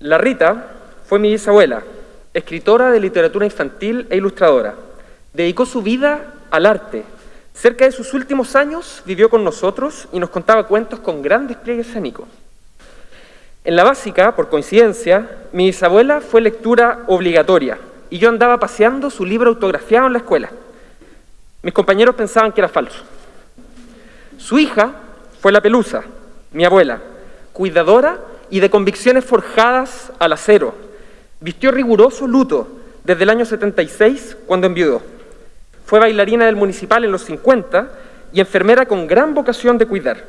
La Rita fue mi bisabuela, escritora de literatura infantil e ilustradora. Dedicó su vida al arte. Cerca de sus últimos años vivió con nosotros y nos contaba cuentos con gran despliegue escénico. En la básica, por coincidencia, mi bisabuela fue lectura obligatoria y yo andaba paseando su libro autografiado en la escuela. Mis compañeros pensaban que era falso. Su hija fue la Pelusa, mi abuela, cuidadora y de convicciones forjadas al acero. Vistió riguroso luto desde el año 76, cuando enviudó. Fue bailarina del municipal en los 50 y enfermera con gran vocación de cuidar.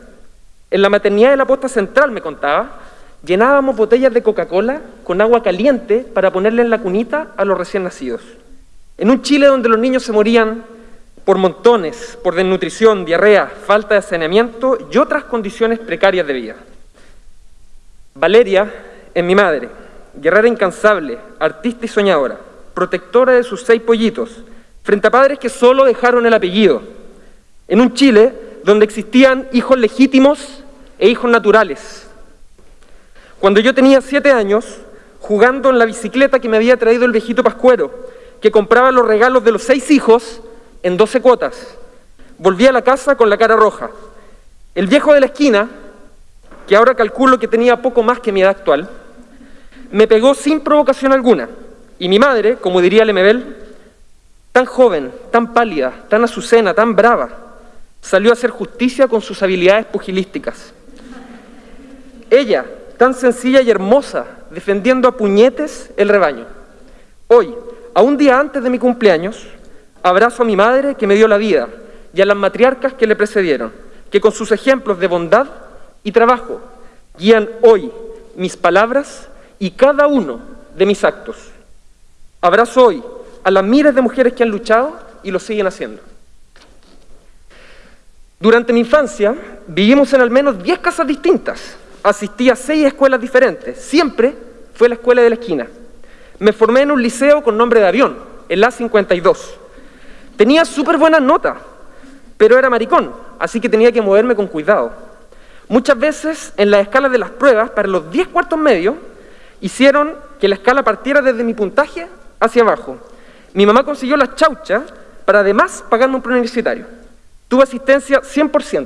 En la maternidad de la posta central, me contaba, llenábamos botellas de Coca-Cola con agua caliente para ponerle en la cunita a los recién nacidos. En un Chile donde los niños se morían por montones, por desnutrición, diarrea, falta de saneamiento y otras condiciones precarias de vida. Valeria es mi madre, guerrera incansable, artista y soñadora, protectora de sus seis pollitos, frente a padres que solo dejaron el apellido, en un Chile donde existían hijos legítimos e hijos naturales. Cuando yo tenía siete años, jugando en la bicicleta que me había traído el viejito Pascuero, que compraba los regalos de los seis hijos en doce cuotas, volví a la casa con la cara roja. El viejo de la esquina, que ahora calculo que tenía poco más que mi edad actual, me pegó sin provocación alguna, y mi madre, como diría Lemebel, tan joven, tan pálida, tan azucena, tan brava, salió a hacer justicia con sus habilidades pugilísticas. Ella, tan sencilla y hermosa, defendiendo a puñetes el rebaño. Hoy, a un día antes de mi cumpleaños, abrazo a mi madre que me dio la vida y a las matriarcas que le precedieron, que con sus ejemplos de bondad y trabajo guían hoy mis palabras y cada uno de mis actos. Abrazo hoy a las miles de mujeres que han luchado y lo siguen haciendo. Durante mi infancia vivimos en al menos 10 casas distintas. Asistí a seis escuelas diferentes. Siempre fue la escuela de la esquina. Me formé en un liceo con nombre de avión, el A52. Tenía súper buenas notas, pero era maricón, así que tenía que moverme con cuidado. Muchas veces en las escalas de las pruebas, para los 10 cuartos medios, hicieron que la escala partiera desde mi puntaje hacia abajo. Mi mamá consiguió las chauchas para además pagarme un preuniversitario. Tuve asistencia 100%.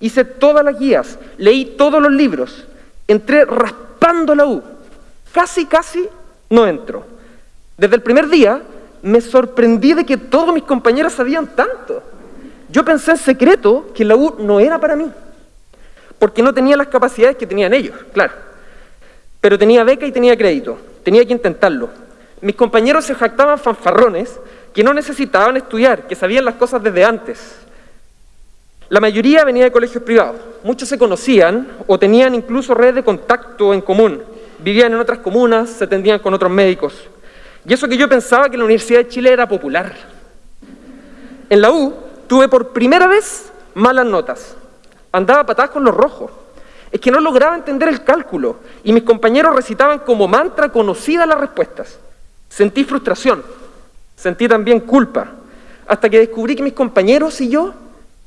Hice todas las guías, leí todos los libros, entré raspando la U. Casi, casi no entro. Desde el primer día me sorprendí de que todos mis compañeros sabían tanto. Yo pensé en secreto que la U no era para mí, porque no tenía las capacidades que tenían ellos, claro. Pero tenía beca y tenía crédito, tenía que intentarlo. Mis compañeros se jactaban fanfarrones que no necesitaban estudiar, que sabían las cosas desde antes. La mayoría venía de colegios privados, muchos se conocían o tenían incluso redes de contacto en común, vivían en otras comunas, se atendían con otros médicos. Y eso que yo pensaba que la Universidad de Chile era popular. En la U tuve por primera vez malas notas, andaba patadas con los rojos. Es que no lograba entender el cálculo y mis compañeros recitaban como mantra conocidas las respuestas. Sentí frustración, sentí también culpa, hasta que descubrí que mis compañeros y yo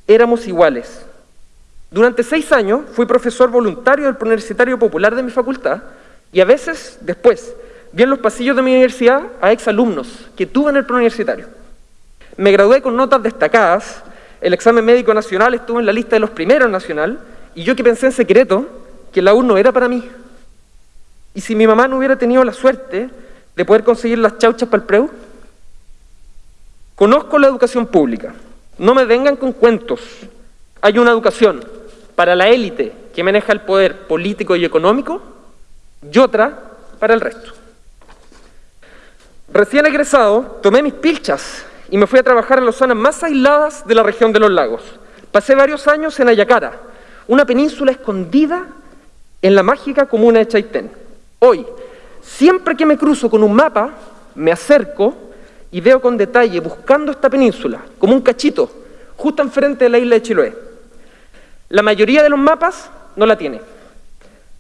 éramos iguales. Durante seis años fui profesor voluntario del Universitario Popular de mi facultad y a veces, después, vi en los pasillos de mi universidad a exalumnos que tuve en el preuniversitario. Me gradué con notas destacadas, el examen médico nacional estuvo en la lista de los primeros nacional y yo que pensé en secreto que la U no era para mí. Y si mi mamá no hubiera tenido la suerte de poder conseguir las chauchas para el preu? Conozco la educación pública. No me vengan con cuentos. Hay una educación para la élite que maneja el poder político y económico y otra para el resto. Recién egresado, tomé mis pilchas y me fui a trabajar en las zonas más aisladas de la región de los lagos. Pasé varios años en Ayacara, una península escondida en la mágica comuna de Chaitén. Hoy, Siempre que me cruzo con un mapa, me acerco y veo con detalle, buscando esta península, como un cachito, justo enfrente de la isla de Chiloé. La mayoría de los mapas no la tiene.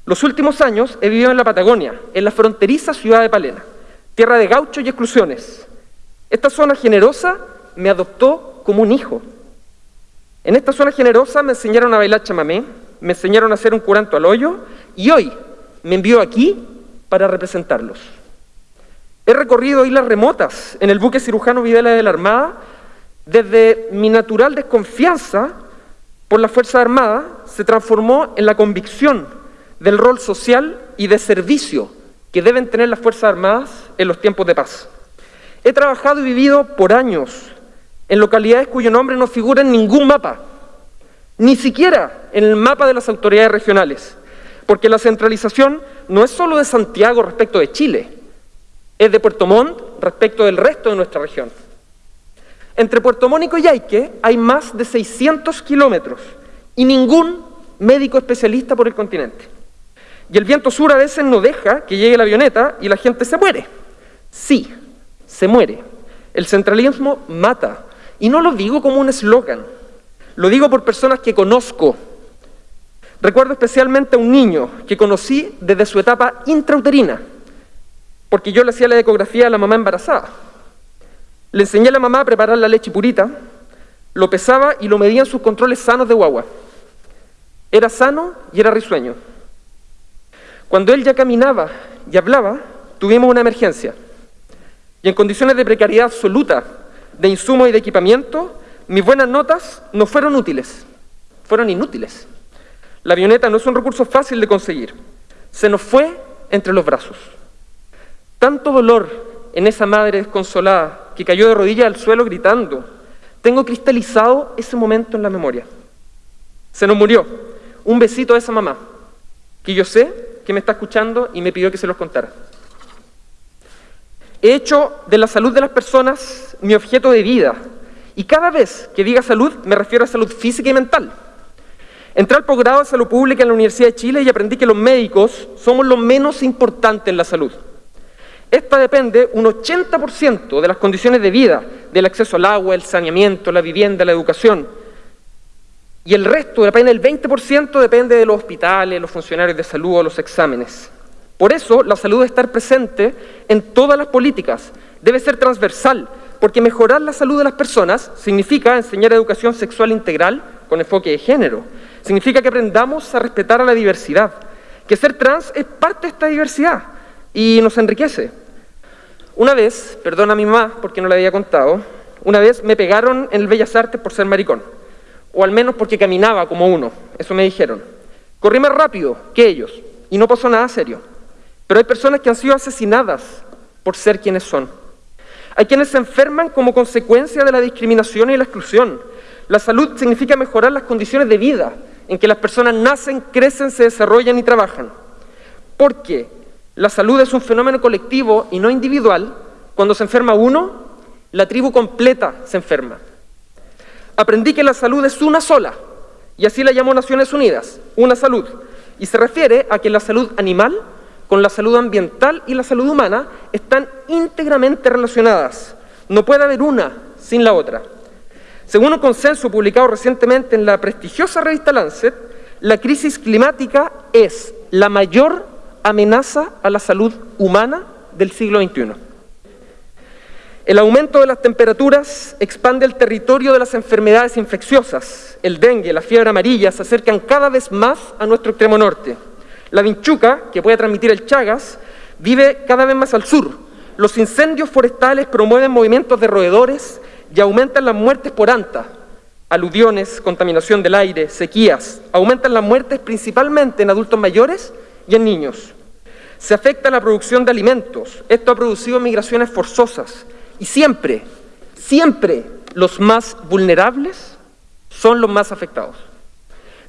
Los últimos años he vivido en la Patagonia, en la fronteriza ciudad de Palena, tierra de gauchos y exclusiones. Esta zona generosa me adoptó como un hijo. En esta zona generosa me enseñaron a bailar chamamé, me enseñaron a hacer un curanto al hoyo y hoy me envió aquí para representarlos. He recorrido islas remotas en el buque cirujano Videla de la Armada desde mi natural desconfianza por la Fuerza Armada se transformó en la convicción del rol social y de servicio que deben tener las Fuerzas Armadas en los tiempos de paz. He trabajado y vivido por años en localidades cuyo nombre no figura en ningún mapa, ni siquiera en el mapa de las autoridades regionales, porque la centralización no es solo de Santiago respecto de Chile, es de Puerto Montt respecto del resto de nuestra región. Entre Puerto Montt y Coyhaique hay más de 600 kilómetros y ningún médico especialista por el continente. Y el viento sur a veces no deja que llegue la avioneta y la gente se muere. Sí, se muere. El centralismo mata. Y no lo digo como un eslogan, lo digo por personas que conozco. Recuerdo especialmente a un niño que conocí desde su etapa intrauterina, porque yo le hacía la ecografía a la mamá embarazada. Le enseñé a la mamá a preparar la leche purita, lo pesaba y lo medía en sus controles sanos de guagua. Era sano y era risueño. Cuando él ya caminaba y hablaba, tuvimos una emergencia. Y en condiciones de precariedad absoluta, de insumo y de equipamiento, mis buenas notas no fueron útiles, fueron inútiles. La avioneta no es un recurso fácil de conseguir. Se nos fue entre los brazos. Tanto dolor en esa madre desconsolada que cayó de rodillas al suelo gritando. Tengo cristalizado ese momento en la memoria. Se nos murió. Un besito a esa mamá, que yo sé que me está escuchando y me pidió que se los contara. He hecho de la salud de las personas mi objeto de vida y cada vez que diga salud me refiero a salud física y mental. Entré al posgrado de salud pública en la Universidad de Chile y aprendí que los médicos somos lo menos importante en la salud. Esta depende un 80% de las condiciones de vida, del acceso al agua, el saneamiento, la vivienda, la educación. Y el resto, apenas el 20%, depende de los hospitales, los funcionarios de salud o los exámenes. Por eso, la salud debe estar presente en todas las políticas, debe ser transversal, porque mejorar la salud de las personas significa enseñar educación sexual integral con enfoque de género, significa que aprendamos a respetar a la diversidad, que ser trans es parte de esta diversidad y nos enriquece. Una vez, perdona a mi mamá porque no le había contado, una vez me pegaron en el Bellas Artes por ser maricón o al menos porque caminaba como uno, eso me dijeron. Corrí más rápido que ellos y no pasó nada serio. Pero hay personas que han sido asesinadas por ser quienes son. Hay quienes se enferman como consecuencia de la discriminación y la exclusión. La salud significa mejorar las condiciones de vida en que las personas nacen, crecen, se desarrollan y trabajan. Porque la salud es un fenómeno colectivo y no individual. Cuando se enferma uno, la tribu completa se enferma aprendí que la salud es una sola, y así la llamó Naciones Unidas, una salud, y se refiere a que la salud animal con la salud ambiental y la salud humana están íntegramente relacionadas. No puede haber una sin la otra. Según un consenso publicado recientemente en la prestigiosa revista Lancet, la crisis climática es la mayor amenaza a la salud humana del siglo XXI. El aumento de las temperaturas expande el territorio de las enfermedades infecciosas. El dengue, la fiebre amarilla se acercan cada vez más a nuestro extremo norte. La vinchuca, que puede transmitir el Chagas, vive cada vez más al sur. Los incendios forestales promueven movimientos de roedores y aumentan las muertes por anta. Aludiones, contaminación del aire, sequías. Aumentan las muertes principalmente en adultos mayores y en niños. Se afecta la producción de alimentos. Esto ha producido migraciones forzosas y siempre, siempre los más vulnerables son los más afectados.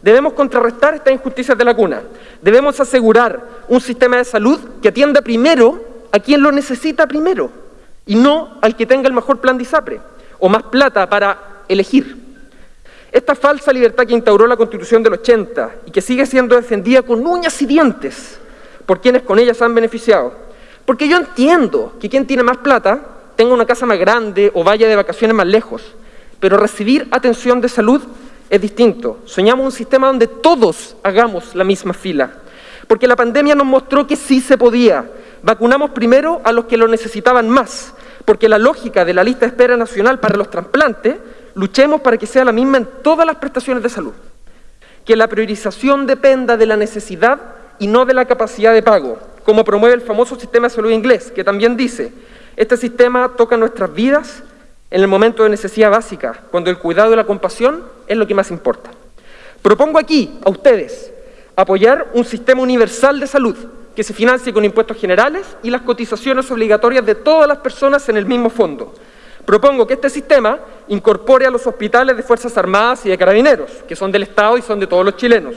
Debemos contrarrestar estas injusticias de la cuna. Debemos asegurar un sistema de salud que atienda primero a quien lo necesita primero y no al que tenga el mejor plan de ISAPRE o más plata para elegir. Esta falsa libertad que instauró la Constitución del 80 y que sigue siendo defendida con uñas y dientes por quienes con ella se han beneficiado. Porque yo entiendo que quien tiene más plata tenga una casa más grande o vaya de vacaciones más lejos, pero recibir atención de salud es distinto. Soñamos un sistema donde todos hagamos la misma fila, porque la pandemia nos mostró que sí se podía. Vacunamos primero a los que lo necesitaban más, porque la lógica de la lista de espera nacional para los trasplantes, luchemos para que sea la misma en todas las prestaciones de salud. Que la priorización dependa de la necesidad y no de la capacidad de pago como promueve el famoso sistema de salud inglés, que también dice, este sistema toca nuestras vidas en el momento de necesidad básica, cuando el cuidado y la compasión es lo que más importa. Propongo aquí a ustedes apoyar un sistema universal de salud que se financie con impuestos generales y las cotizaciones obligatorias de todas las personas en el mismo fondo. Propongo que este sistema incorpore a los hospitales de Fuerzas Armadas y de Carabineros, que son del Estado y son de todos los chilenos.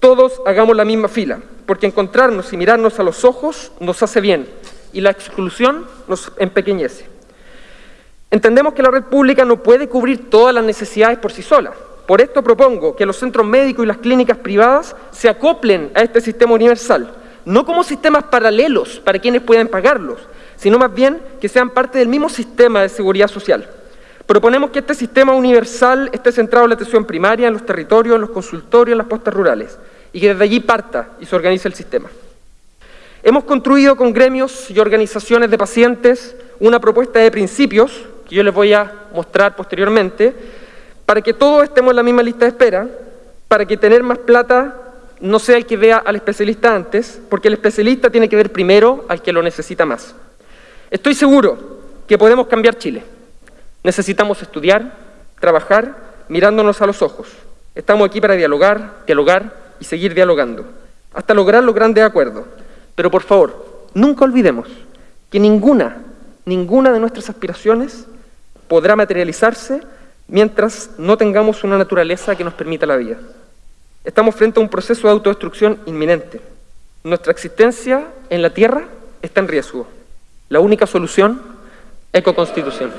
Todos hagamos la misma fila, porque encontrarnos y mirarnos a los ojos nos hace bien y la exclusión nos empequeñece. Entendemos que la red pública no puede cubrir todas las necesidades por sí sola. Por esto propongo que los centros médicos y las clínicas privadas se acoplen a este sistema universal, no como sistemas paralelos para quienes puedan pagarlos, sino más bien que sean parte del mismo sistema de seguridad social. Proponemos que este sistema universal esté centrado en la atención primaria, en los territorios, en los consultorios, en las postas rurales, y que desde allí parta y se organice el sistema. Hemos construido con gremios y organizaciones de pacientes una propuesta de principios, que yo les voy a mostrar posteriormente, para que todos estemos en la misma lista de espera, para que tener más plata no sea el que vea al especialista antes, porque el especialista tiene que ver primero al que lo necesita más. Estoy seguro que podemos cambiar Chile. Necesitamos estudiar, trabajar, mirándonos a los ojos. Estamos aquí para dialogar, dialogar y seguir dialogando, hasta lograr los grandes acuerdos. Pero por favor, nunca olvidemos que ninguna, ninguna de nuestras aspiraciones podrá materializarse mientras no tengamos una naturaleza que nos permita la vida. Estamos frente a un proceso de autodestrucción inminente. Nuestra existencia en la Tierra está en riesgo. La única solución, ecoconstitución.